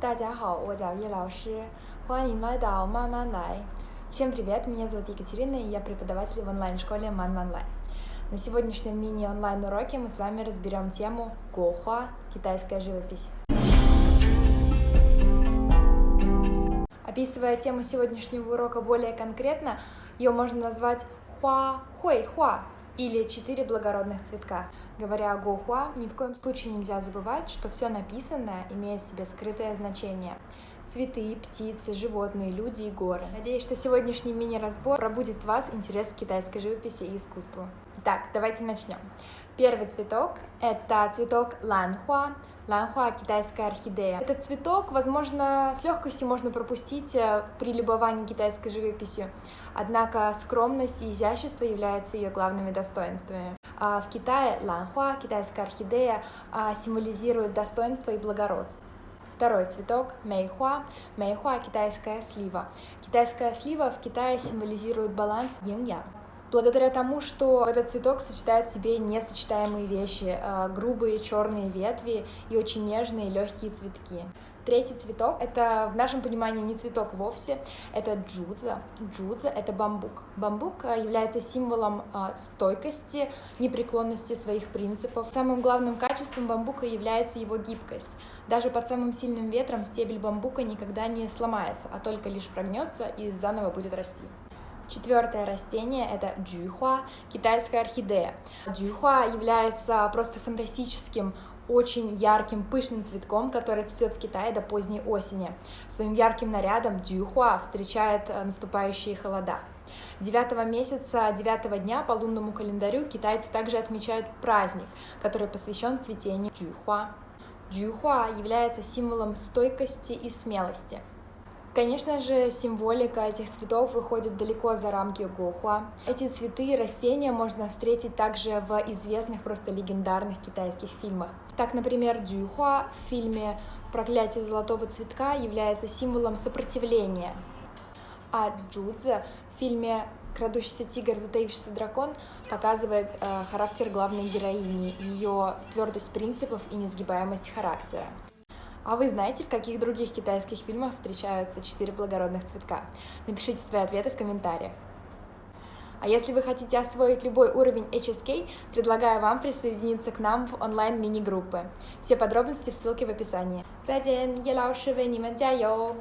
大家好，我叫叶老师，欢迎来到慢慢来。Всем привет, меня зовут Екатерина, и я преподаватель в онлайн-школе Ман Ман Лай. На сегодняшнем мини-онлайн-уроке мы с вами разберем тему Гохуа – китайская живопись. Описывая тему сегодняшнего урока более конкретно, ее можно назвать Хуа Хуэй Хуа или четыре благородных цветка. Говоря о Гохуа, ни в коем случае нельзя забывать, что все написанное имеет в себе скрытое значение. Цветы, птицы, животные, люди и горы. Надеюсь, что сегодняшний мини-разбор пробудит в вас интерес к китайской живописи и искусству. Итак, давайте начнем. Первый цветок – это цветок ланхуа. Ланхуа – китайская орхидея. Этот цветок, возможно, с легкостью можно пропустить э, при любовании китайской живописью, однако скромность и изящество являются ее главными достоинствами. А в Китае ланхуа, китайская орхидея, а, символизирует достоинство и благородство. Второй цветок – мейхуа. Мейхуа – китайская слива. Китайская слива в Китае символизирует баланс yin-yang. Благодаря тому, что этот цветок сочетает в себе несочетаемые вещи, а, грубые черные ветви и очень нежные легкие цветки. Третий цветок — это в нашем понимании не цветок вовсе, это джудза. Джудза — это бамбук. Бамбук а, является символом а, стойкости, непреклонности своих принципов. Самым главным качеством бамбука является его гибкость. Даже под самым сильным ветром стебель бамбука никогда не сломается, а только лишь прогнется и заново будет расти. Четвертое растение – это джуйхуа, китайская орхидея. Джуйхуа является просто фантастическим очень ярким, пышным цветком, который цветет в Китае до поздней осени. Своим ярким нарядом Дюхуа встречает э, наступающие холода. 9 месяца, 9 дня по лунному календарю китайцы также отмечают праздник, который посвящен цветению Дюхуа. Дюхуа является символом стойкости и смелости. Конечно же, символика этих цветов выходит далеко за рамки Гохуа. Эти цветы и растения можно встретить также в известных, просто легендарных китайских фильмах. Так, например, Дюхуа в фильме «Проклятие золотого цветка» является символом сопротивления, а Джудзе в фильме «Крадущийся тигр, затаившийся дракон» показывает э, характер главной героини, ее твердость принципов и несгибаемость характера. А вы знаете, в каких других китайских фильмах встречаются четыре благородных цветка? Напишите свои ответы в комментариях. А если вы хотите освоить любой уровень HSK, предлагаю вам присоединиться к нам в онлайн-мини-группы. Все подробности в ссылке в описании. 再见，叶老师为你们加油！